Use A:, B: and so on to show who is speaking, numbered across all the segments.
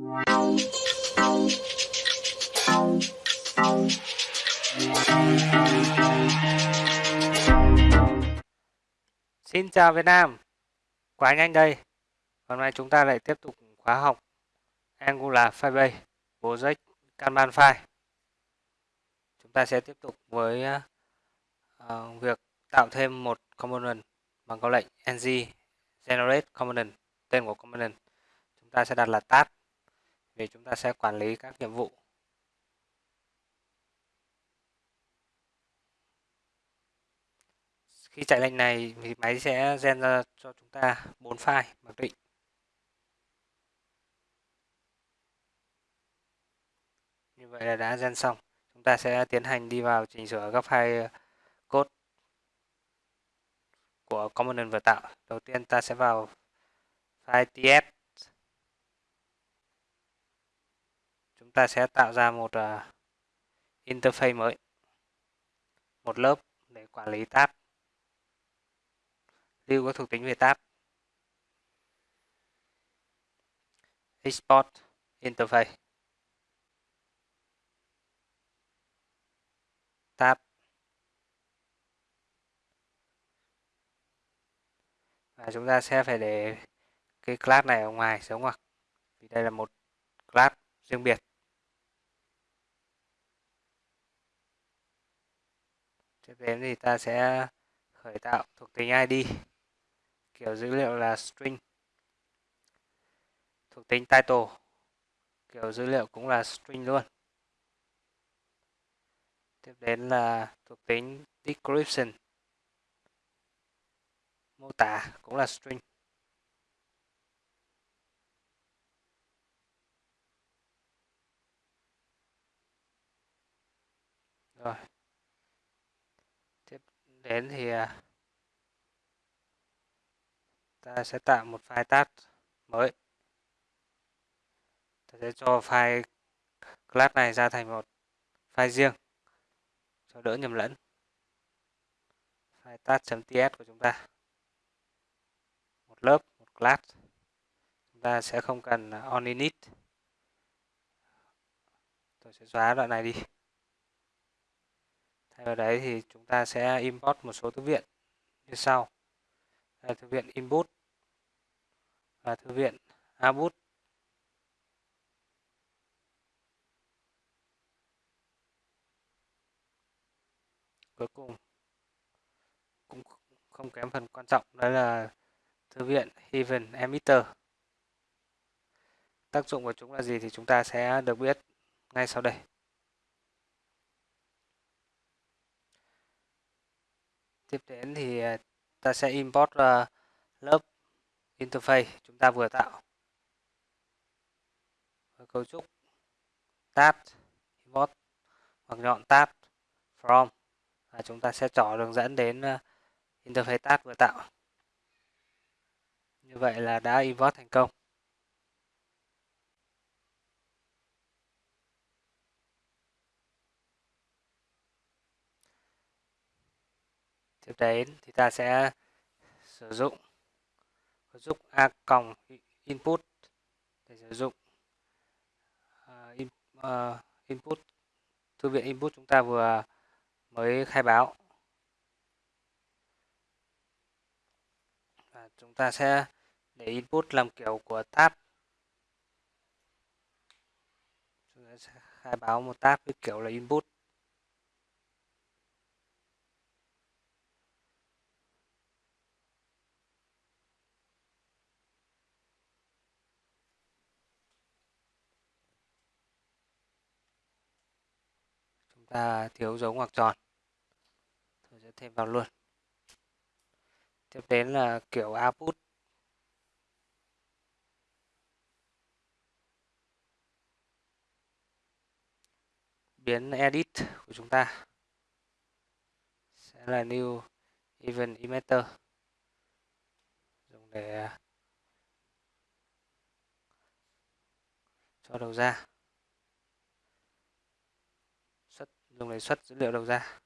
A: Xin chào Việt Nam, quá nhanh đây. Hôm nay chúng ta lại tiếp tục khóa học Angular Firebase Project Kanban File. Chúng ta sẽ tiếp tục với uh, việc tạo thêm một component bằng câu lệnh ng generate component. Tên của component chúng ta sẽ đặt là task thì chúng ta sẽ quản lý các nhiệm vụ Khi chạy lệnh này thì máy sẽ gen ra cho chúng ta bốn file mặc định. Như vậy là đã gen xong. Chúng ta sẽ tiến hành đi vào chỉnh sửa các file code của component vừa tạo. Đầu tiên ta sẽ vào file ts. Chúng ta sẽ tạo ra một uh, interface mới. Một lớp để quản lý tab. Lưu các thuộc tính về tab. Export interface. Tab. Và chúng ta sẽ phải để cái class này ở ngoài giống ngoặc vì đây là một class riêng biệt. Tiếp đến thì ta sẽ khởi tạo thuộc tính ID kiểu dữ liệu là string. Thuộc tính title, kiểu dữ liệu cũng là string luôn. Tiếp đến là thuộc tính description, mô tả cũng là string. Rồi đến thì à, ta sẽ tạo một file tab mới. Ta sẽ cho file class này ra thành một file riêng, cho đỡ nhầm lẫn. File tab.ts của chúng ta. Một lớp, một class. Chúng ta sẽ không cần à, on init. Tôi sẽ xóa đoạn này đi thay vào đấy thì chúng ta sẽ import một số thư viện như sau. Là thư viện input và thư viện abut cuối cùng cũng không kém phần quan trọng đó là thư viện Heaven Emitter. Tác dụng của chúng là gì thì chúng ta sẽ được biết ngay sau đây. Tiếp đến thì ờ, ta sẽ import uh, lớp interface chúng ta vừa tạo. Với cấu trúc tab import hoặc nhọn tab from. Và chúng ta sẽ trỏ đường dẫn đến uh, interface tab vừa tạo. Như vậy là đã import thành công. Tiếp đến thì ta sẽ sử dụng giúp a còng input để sử dụng uh, in, uh, input thư viện input chúng ta vừa mới khai báo. Và chúng ta sẽ để input làm kiểu của tab. Chúng ta sẽ khai báo một tab với kiểu là input. Ta thiếu dấu ngoặc tròn. Tôi sẽ thêm vào luôn. Tiếp đến là kiểu output. Biến edit của chúng ta sẽ là new event emitter. Dùng để cho đầu ra. Dùng để xuất dữ liệu đầu ra.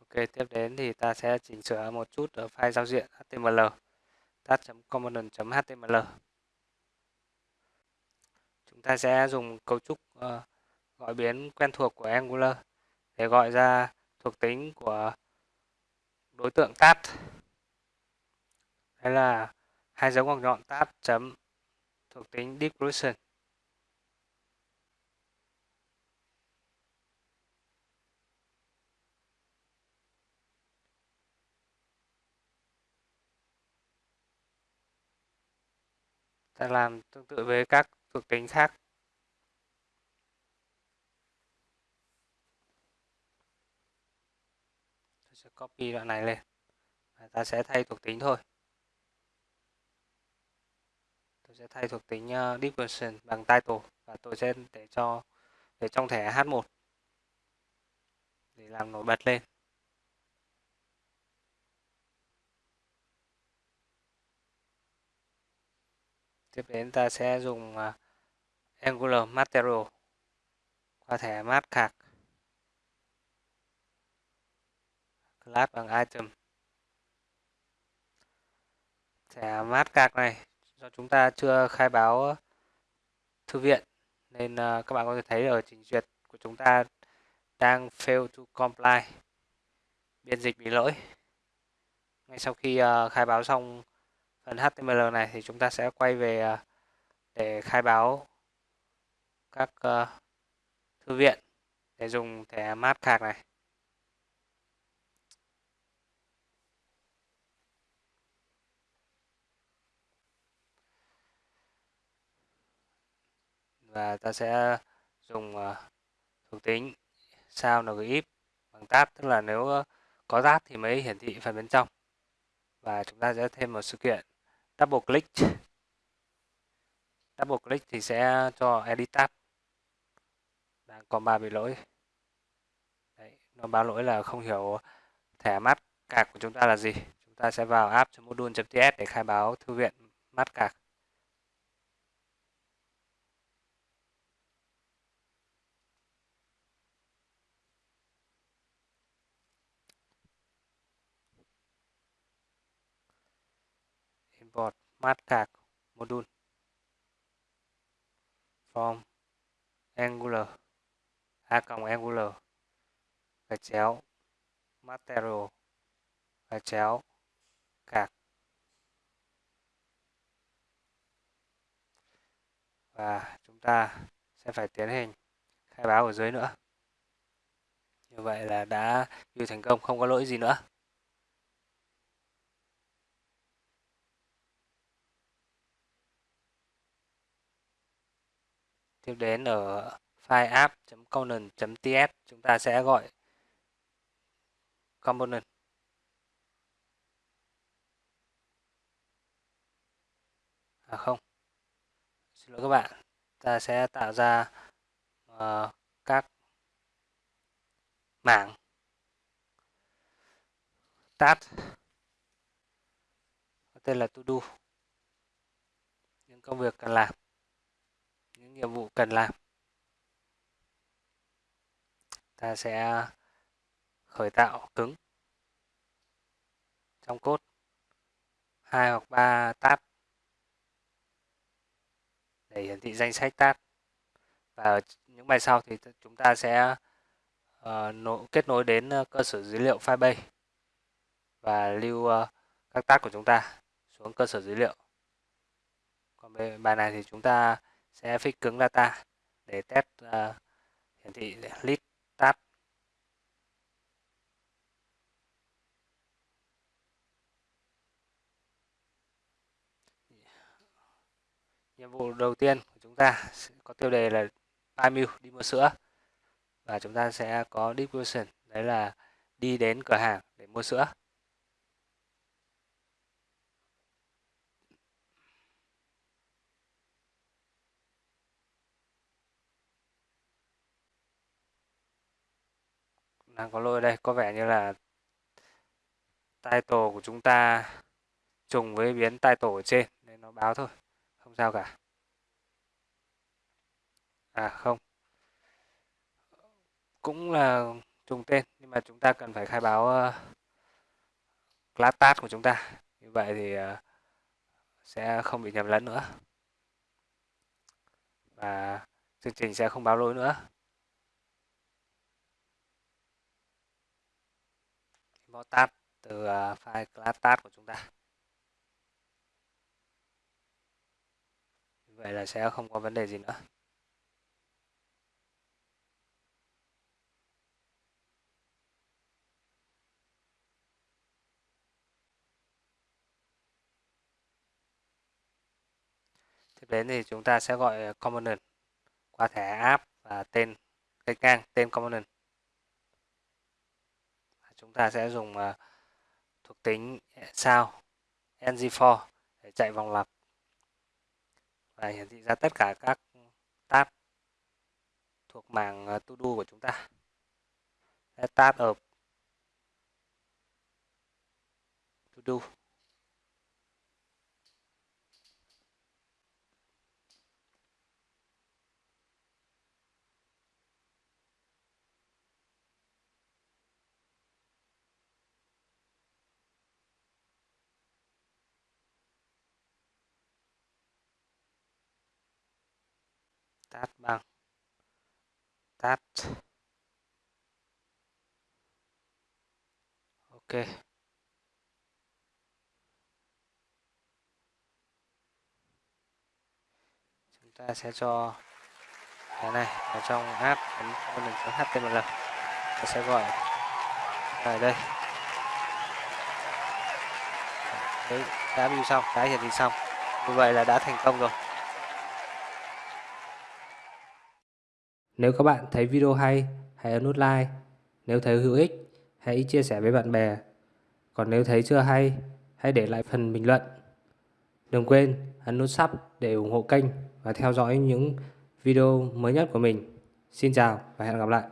A: Ok tiếp đến thì ta sẽ chỉnh sửa một chút ở file giao diện HTML tab.component.html chúng ta sẽ dùng cấu trúc uh, gọi biến quen thuộc của Angular để gọi ra thuộc tính của đối tượng tab đây là hai dấu ngoặc nhọn tab chấm thuộc tính description ta làm tương tự với các thuộc tính khác. Tôi sẽ copy đoạn này lên. Và ta sẽ thay thuộc tính thôi. Tôi sẽ thay thuộc tính ờ, uh, description bằng title. Và tôi sẽ để cho để trong thẻ H1 để làm nổi bật lên. Tiếp đến ta sẽ dùng uh, Angular Material qua thẻ mát Card class bằng item. Thẻ mát Card này. Do chúng ta chưa khai báo thư viện nên uh, các bạn có thể thấy ở trình duyệt của chúng ta đang fail to comply biên dịch bị lỗi. Ngay sau khi uh, khai báo xong phần HTML này thì chúng ta sẽ quay về à, để khai báo các ờ, thư viện để dùng thẻ Mastercard này. Và ta sẽ dùng ờ, thuộc tính sao ngif bằng tab, tức là nếu ờ, có tab thì mới hiển thị phần bên trong. Và chúng ta sẽ thêm một sự kiện double click. Double click thì sẽ cho edit tab. Đang còn ba bị lỗi. Đấy, nó báo lỗi là không hiểu thẻ mát cạc của chúng ta là gì. Chúng ta sẽ vào app.module.ts để khai báo thư viện mát cạc. Import card module from angular. A cộng angular. Gạch chéo, material. Gạch chéo card và chúng ta sẽ phải tiến hành khai báo ở dưới nữa. Như vậy là đã view thành công, không có lỗi gì nữa. Tiếp đến ở file app.component.ts chúng ta sẽ gọi component. À không. Xin lỗi các bạn ta sẽ tạo ra uh, các mảng. Task tên là to do. Những công việc cần làm nhiệm vụ cần làm. Ta sẽ khởi tạo cứng trong cốt hai hoặc ba tab để hiển thị danh sách tab. Và ở những bài sau thì chúng ta sẽ uh, kết nối đến ờ, cơ sở dữ liệu Firebase và lưu uh, các tab của chúng ta xuống cơ sở dữ liệu. Còn bài này thì chúng ta sẽ fix cứng data để test uh, hiển thị list tab. Nhiệm vụ đầu tiên của chúng ta sẽ có tiêu đề là buy milk đi mua sữa. Và chúng ta sẽ có description đấy là đi đến cửa hàng để mua sữa. Đang có lỗi đây. Có vẻ như là title của chúng ta trùng với biến title ở trên nên nó báo thôi. Không sao cả. À không. Cũng là trùng tên nhưng mà chúng ta cần phải khai báo uh, class tag của chúng ta. Như vậy thì uh, sẽ không bị nhầm lẫn nữa. Và chương trình sẽ không báo lỗi nữa. Import tab từ à, file class tab của chúng ta. Vậy là sẽ không có vấn đề gì nữa. Tiếp đến thì chúng ta sẽ gọi à, component qua thẻ app và tên cách ngang, tên component chúng ta sẽ dùng uh, thuộc tính ờ, sao ng4 để chạy vòng lặp. Và hiển thị ra tất cả các tab thuộc mảng uh, to do của chúng ta. Tab ở to do. Tát bằng tát. Ok. Chúng ta sẽ cho cái này ở trong app ấn một html ta sẽ gọi ở đây. Đấy, đã view xong, đã hiển thị xong. Như vậy là đã thành công rồi.
B: Nếu các bạn thấy video hay, hãy ấn nút like. Nếu thấy hữu ích, hãy chia sẻ với bạn bè. Còn nếu thấy chưa hay, hãy để lại phần bình luận. Đừng quên ấn nút sub để ủng hộ kênh và theo dõi những video mới nhất của mình. Xin chào và hẹn gặp lại.